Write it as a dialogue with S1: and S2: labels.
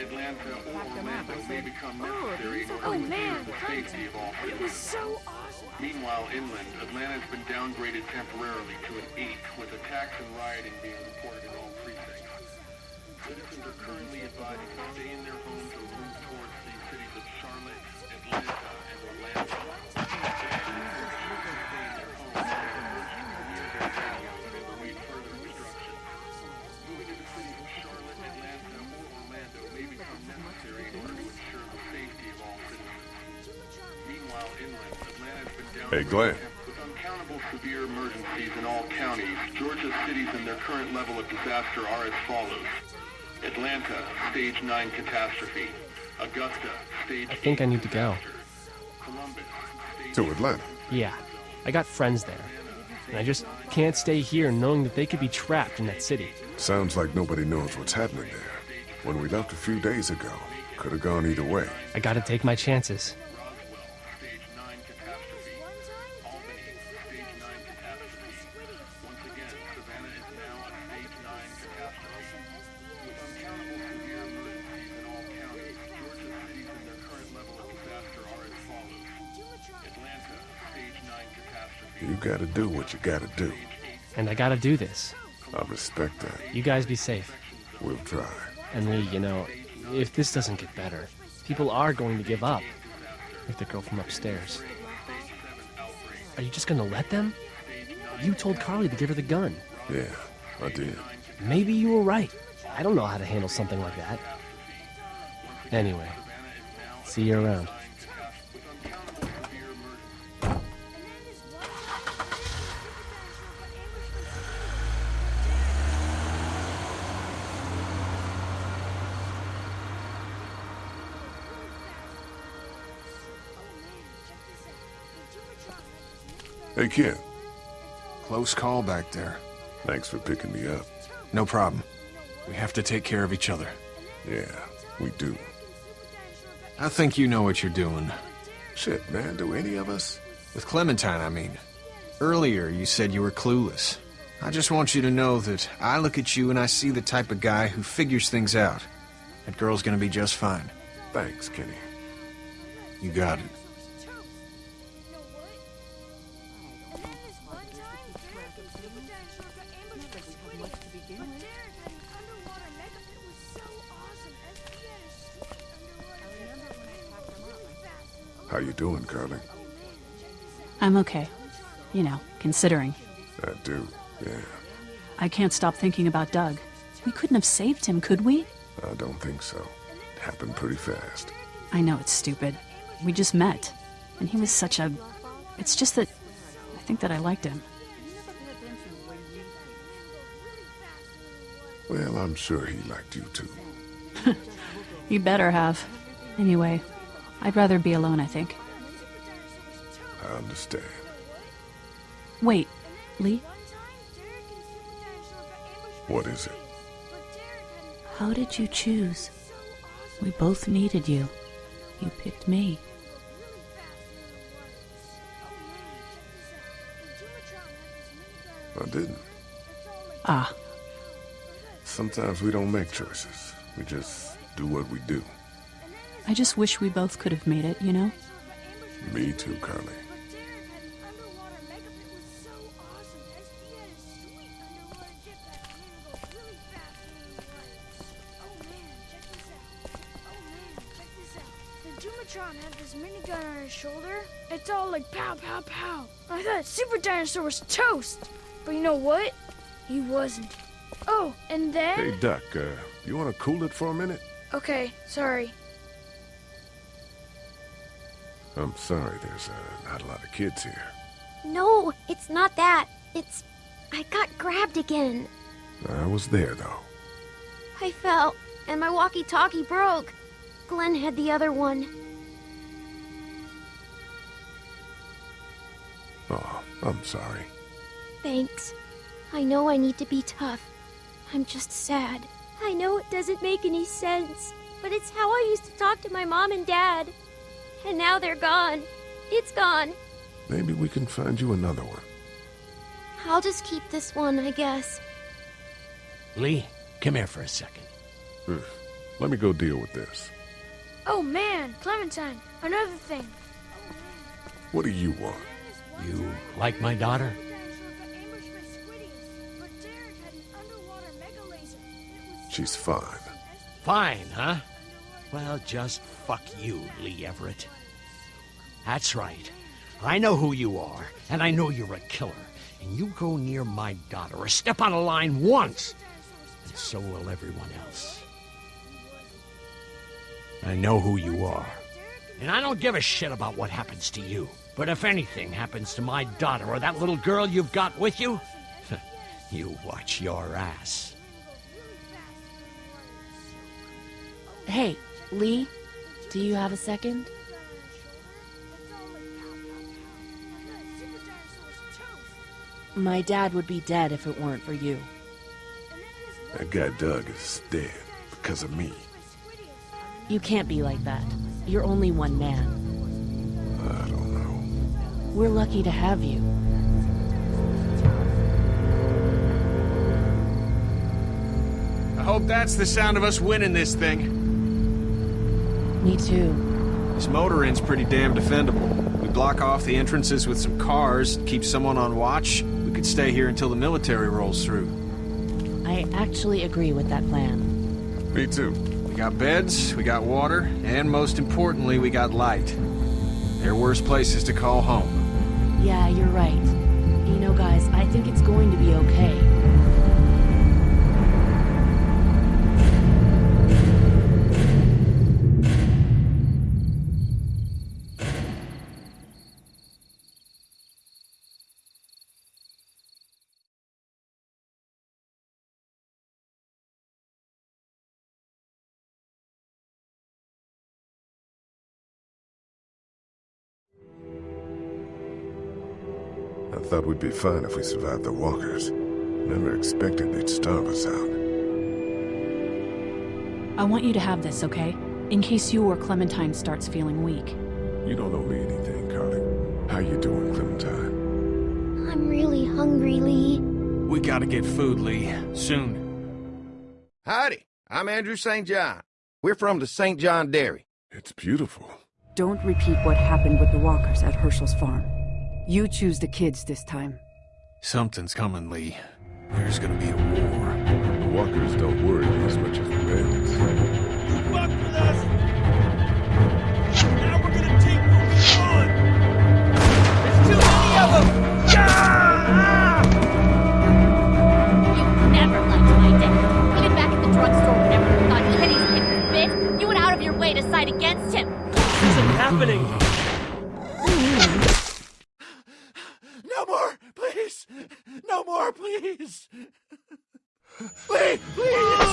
S1: Atlanta, or Orlando may become necessary in order
S2: Oh,
S1: to ensure the safety of all
S2: It was so awesome.
S1: Meanwhile, inland, Atlanta has been downgraded temporarily to an 8, with attacks and rioting being reported in all precincts. Citizens are currently advised to stay in their homes or
S3: Hey, Glenn.
S1: with uncountable severe emergencies in all counties. Georgia's cities and their current level of disaster are as follows: Atlanta, stage nine catastrophe; Augusta, stage.
S4: I think I need to go.
S1: Columbus, stage
S3: To Atlanta.
S4: Yeah, I got friends there. And I just can't stay here knowing that they could be trapped in that city.
S3: Sounds like nobody knows what's happening there. When we left a few days ago, could have gone either way.
S4: I gotta take my chances.
S3: Gotta do what you gotta do.
S4: And I gotta do this.
S3: I respect that.
S4: You guys be safe.
S3: We'll try.
S4: And Lee, you know, if this doesn't get better, people are going to give up. Like the girl from upstairs. Are you just gonna let them? You told Carly to give her the gun.
S3: Yeah, I did.
S4: Maybe you were right. I don't know how to handle something like that. Anyway, see you around.
S3: Hey, kid.
S5: Close call back there.
S3: Thanks for picking me up.
S5: No problem. We have to take care of each other.
S3: Yeah, we do.
S5: I think you know what you're doing.
S3: Shit, man, do any of us?
S5: With Clementine, I mean. Earlier, you said you were clueless. I just want you to know that I look at you and I see the type of guy who figures things out. That girl's gonna be just fine.
S3: Thanks, Kenny.
S5: You got it.
S3: How you doing, Carly?
S6: I'm okay. You know, considering.
S3: I do, yeah.
S6: I can't stop thinking about Doug. We couldn't have saved him, could we?
S3: I don't think so. It happened pretty fast.
S6: I know it's stupid. We just met. And he was such a. It's just that. I think that I liked him.
S3: Well, I'm sure he liked you too.
S6: You better have. Anyway, I'd rather be alone, I think.
S3: I understand.
S6: Wait, Lee,
S3: What is it?
S6: how did you choose? We both needed you. You picked me.
S3: I didn't.
S6: Ah,
S3: Sometimes we don't make choices. We just do what we do.
S6: I just wish we both could have made it, you know?
S3: Me too, Carly.
S2: The Dumatron had this minigun on his shoulder. It's all like pow, pow, pow. I thought Super Dinosaur was toast. But you know what? He wasn't. Oh, and then.
S3: Hey, Duck, uh, you want to cool it for a minute?
S2: Okay, sorry.
S3: I'm sorry, there's uh, not a lot of kids here.
S7: No, it's not that. It's. I got grabbed again.
S3: I was there, though.
S7: I fell, and my walkie talkie broke. Glenn had the other one.
S3: Oh, I'm sorry.
S7: Thanks. I know I need to be tough. I'm just sad. I know it doesn't make any sense, but it's how I used to talk to my mom and dad. And now they're gone. It's gone.
S3: Maybe we can find you another one.
S7: I'll just keep this one, I guess.
S8: Lee, come here for a second.
S3: Hmm. Let me go deal with this.
S2: Oh man, Clementine, another thing.
S3: What do you want?
S8: You like my daughter?
S3: She's fine.
S8: Fine, huh? Well, just fuck you, Lee Everett. That's right. I know who you are, and I know you're a killer. And you go near my daughter or step on a line once, and so will everyone else. I know who you are. And I don't give a shit about what happens to you. But if anything happens to my daughter or that little girl you've got with you, you watch your ass.
S9: Hey, Lee, do you have a second? My dad would be dead if it weren't for you.
S3: That guy Doug is dead because of me.
S9: You can't be like that. You're only one man.
S3: I don't know.
S9: We're lucky to have you.
S5: I hope that's the sound of us winning this thing.
S9: Me too.
S5: This motor inn's pretty damn defendable. We block off the entrances with some cars, keep someone on watch. We could stay here until the military rolls through.
S9: I actually agree with that plan.
S3: Me too.
S5: We got beds, we got water, and most importantly, we got light. There are worse places to call home.
S9: Yeah, you're right. You know, guys, I think it's going to be okay.
S3: Thought we'd be fine if we survived the walkers. Never expected they'd starve us out.
S6: I want you to have this, okay? In case you or Clementine starts feeling weak.
S3: You don't owe me anything, Carly. How you doing, Clementine?
S7: I'm really hungry, Lee.
S5: We gotta get food, Lee. Soon.
S10: Howdy, I'm Andrew St. John. We're from the St. John Dairy.
S3: It's beautiful.
S11: Don't repeat what happened with the walkers at Hershel's farm. You choose the kids this time.
S5: Something's coming, Lee. There's gonna be a war.
S3: The walkers don't worry me as much as the bandits.
S12: Please! No more, please! Please, please!